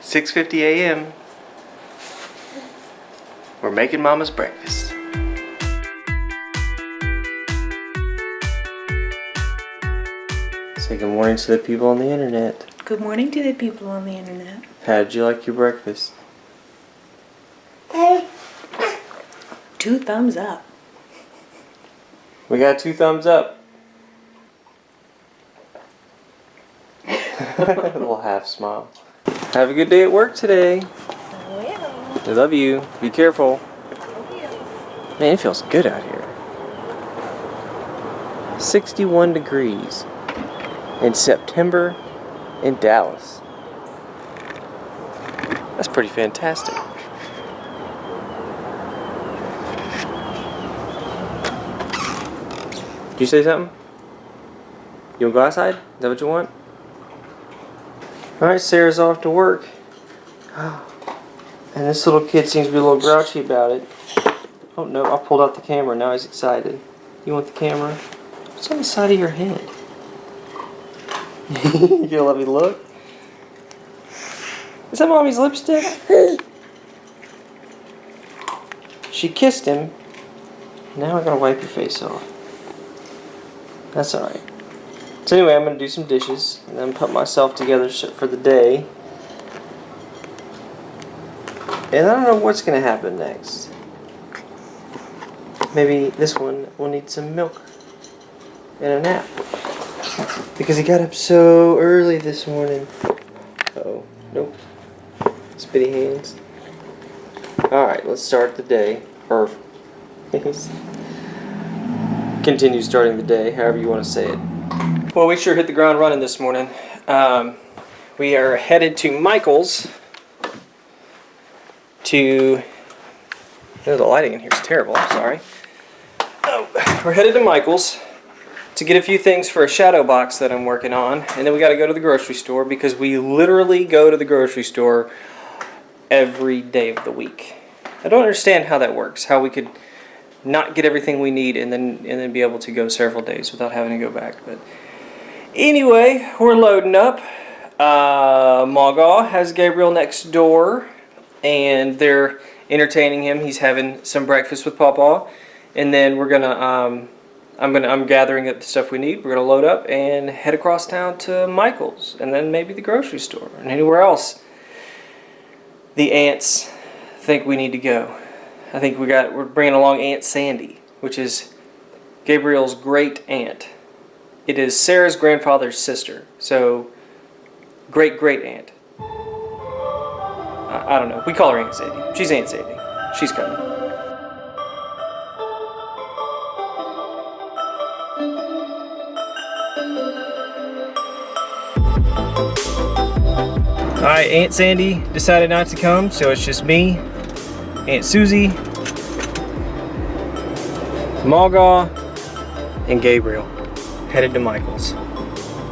6:50 a.m. We're making Mama's breakfast. Say good morning to the people on the internet. Good morning to the people on the internet. How did you like your breakfast? Two thumbs up. We got two thumbs up. a little half smile. Have a good day at work today. I I love you. Be careful. Man, it feels good out here. 61 degrees in September in Dallas. That's pretty fantastic. Did you say something? You want to go outside? Is that what you want? Alright, Sarah's off to work. And this little kid seems to be a little grouchy about it. Oh no, I pulled out the camera. Now he's excited. You want the camera? What's on the side of your head? you gonna let me look? Is that mommy's lipstick? she kissed him. Now I gotta wipe your face off. That's alright. So anyway, I'm gonna do some dishes and then put myself together for the day. And I don't know what's gonna happen next. Maybe this one will need some milk and a nap. Because he got up so early this morning. Uh oh, nope. Spitty hands. Alright, let's start the day. Or continue starting the day, however you want to say it. Well, we sure hit the ground running this morning. Um, we are headed to Michael's to. Oh, the lighting in here is terrible. I'm sorry. Oh, we're headed to Michael's to get a few things for a shadow box that I'm working on, and then we got to go to the grocery store because we literally go to the grocery store every day of the week. I don't understand how that works. How we could not get everything we need and then and then be able to go several days without having to go back. But anyway, we're loading up. Uh, Magaw has Gabriel next door, and they're entertaining him. He's having some breakfast with Papa, and then we're gonna. Um, I'm gonna. I'm gathering up the stuff we need. We're gonna load up and head across town to Michael's, and then maybe the grocery store and anywhere else. The aunts think we need to go. I think we got. We're bringing along Aunt Sandy, which is Gabriel's great aunt. It is Sarah's grandfather's sister. So, great great aunt. I, I don't know. We call her Aunt Sandy. She's Aunt Sandy. She's coming. Alright, Aunt Sandy decided not to come, so it's just me, Aunt Susie, Magaw, and Gabriel headed to Michael's.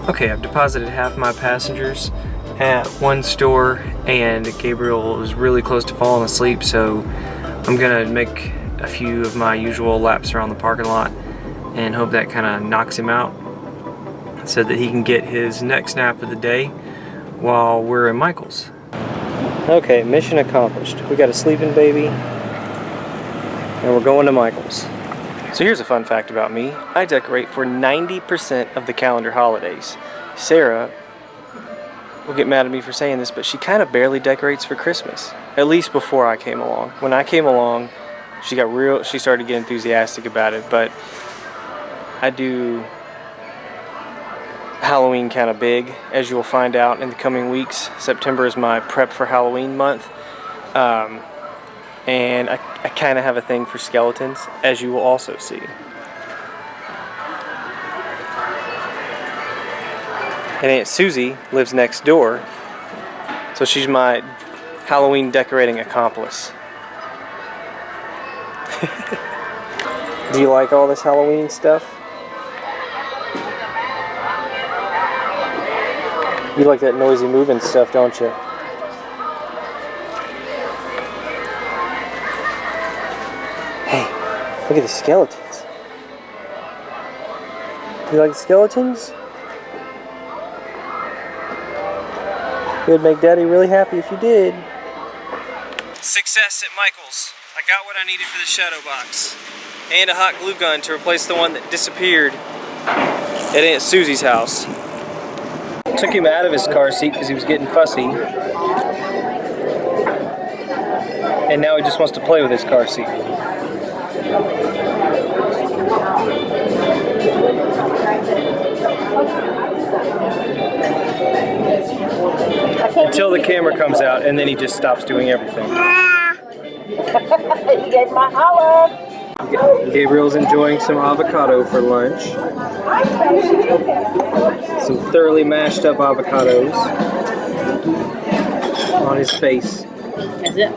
Okay, I've deposited half my passengers at one store and Gabriel was really close to falling asleep so I'm gonna make a few of my usual laps around the parking lot and hope that kind of knocks him out so that he can get his next nap of the day while we're in Michael's. Okay, mission accomplished. We got a sleeping baby and we're going to Michael's. So here's a fun fact about me. I decorate for 90% of the calendar holidays. Sarah will get mad at me for saying this, but she kind of barely decorates for Christmas. At least before I came along. When I came along, she got real, she started to get enthusiastic about it, but I do Halloween kind of big, as you'll find out in the coming weeks. September is my prep for Halloween month. Um, and I, I kind of have a thing for skeletons, as you will also see. And Aunt Susie lives next door, so she's my Halloween decorating accomplice. Do you like all this Halloween stuff? You like that noisy moving stuff, don't you? Hey, look at the skeletons. You like skeletons? It would make Daddy really happy if you did. Success at Michael's. I got what I needed for the shadow box. And a hot glue gun to replace the one that disappeared at Aunt Susie's house. Took him out of his car seat because he was getting fussy. And now he just wants to play with his car seat. Until the camera comes out and then he just stops doing everything. you get my olive. Gabriel's enjoying some avocado for lunch. Some thoroughly mashed up avocados on his face. That's it.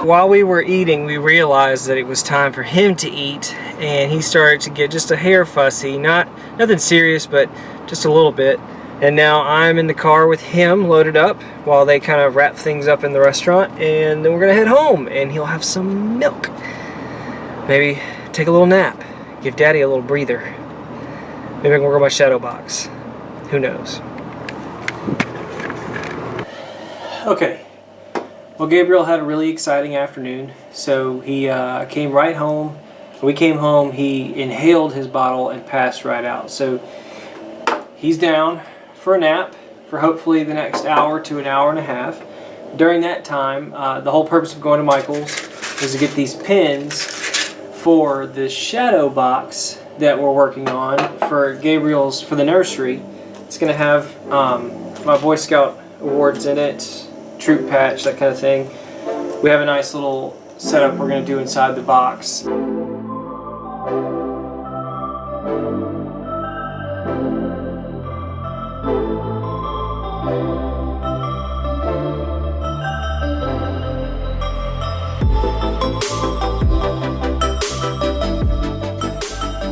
While we were eating, we realized that it was time for him to eat, and he started to get just a hair fussy. Not nothing serious, but just a little bit. And now I'm in the car with him, loaded up, while they kind of wrap things up in the restaurant, and then we're gonna head home, and he'll have some milk. Maybe take a little nap, give Daddy a little breather. Maybe I can work on my shadow box. Who knows? Okay, well, Gabriel had a really exciting afternoon. So he uh, came right home. When we came home, he inhaled his bottle and passed right out. So he's down for a nap for hopefully the next hour to an hour and a half. During that time, uh, the whole purpose of going to Michael's is to get these pins for the shadow box that we're working on for Gabriel's for the nursery. It's going to have um, my Boy Scout awards in it, troop patch, that kind of thing. We have a nice little setup we're going to do inside the box.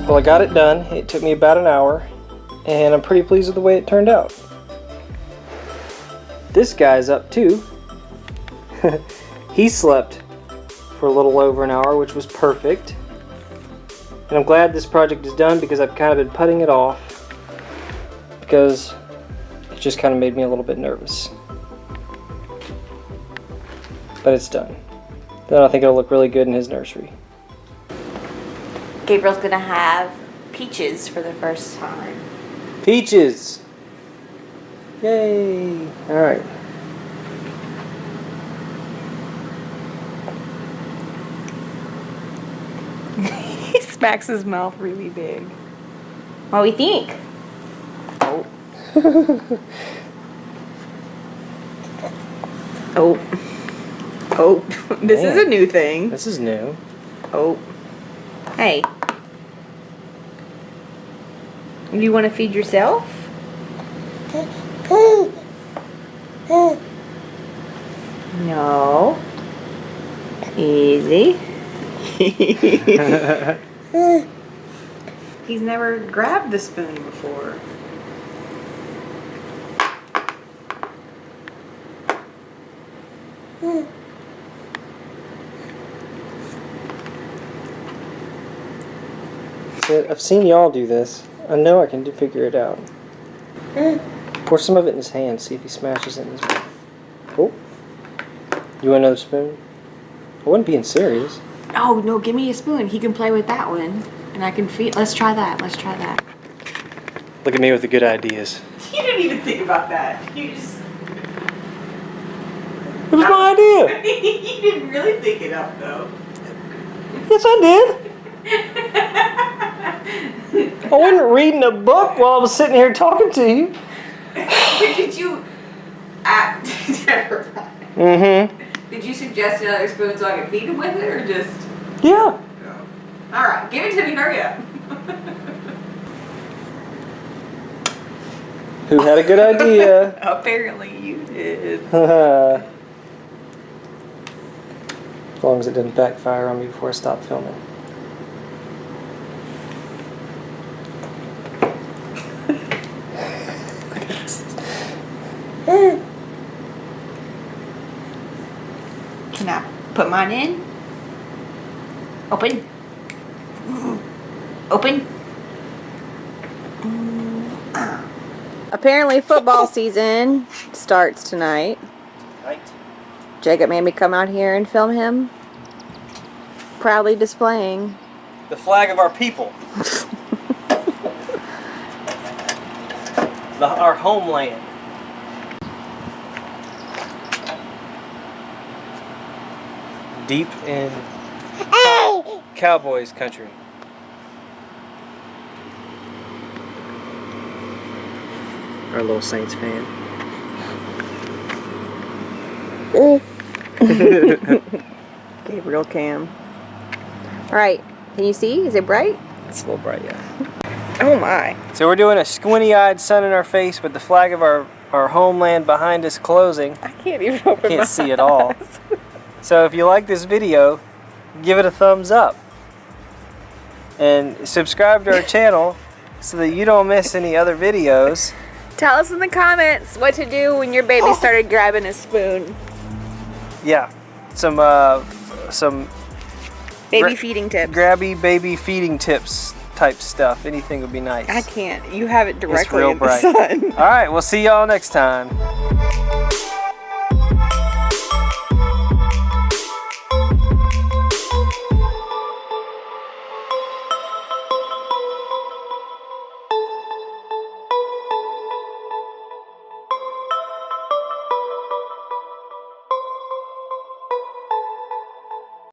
Well, I got it done. It took me about an hour, and I'm pretty pleased with the way it turned out. This guy's up too. he slept for a little over an hour, which was perfect. And I'm glad this project is done because I've kind of been putting it off because it just kind of made me a little bit nervous. But it's done. Then I think it'll look really good in his nursery. Gabriel's gonna have peaches for the first time. Peaches! Yay! Alright. He smacks his mouth really big. What do we think? Oh. oh. Oh. This is a new thing. This is new. Oh. Hey. You want to feed yourself? No. Easy. He's never grabbed the spoon before. I've seen y'all do this. I know I can do, figure it out. Hmm. Pour some of it in his hand, see if he smashes it in his mouth. Oh. You want another spoon? I wasn't being serious. Oh no, give me a spoon. He can play with that one. And I can feed let's try that. Let's try that. Look at me with the good ideas. You didn't even think about that. You just It was my idea. you didn't really think it up though. Yes, I did. I wasn't reading a book while I was sitting here talking to you. Did you act? Never mind. Mm-hmm. Did you suggest another spoon so I could feed him with it, or just? Yeah. All right, give it to me. Hurry up. Who had a good idea? Apparently you did. as long as it didn't backfire on me before I stopped filming. Can I put mine in? Open. Open. Mm. Apparently, football season starts tonight. Right. Jacob made me come out here and film him proudly displaying. The flag of our people. the, our homeland. Deep in Cowboys country. Our little Saints fan. Mm. Gabriel Cam. All right, can you see? Is it bright? It's a little bright, yeah. Oh my. So we're doing a squinty-eyed sun in our face with the flag of our, our homeland behind us closing. I can't even open Can't see it all. So if you like this video, give it a thumbs up. And subscribe to our channel so that you don't miss any other videos. Tell us in the comments what to do when your baby started grabbing a spoon. Yeah, some uh, some Baby feeding tips. grabby baby feeding tips type stuff. Anything would be nice. I can't. You have it directly real in the sun. All right, we'll see y'all next time.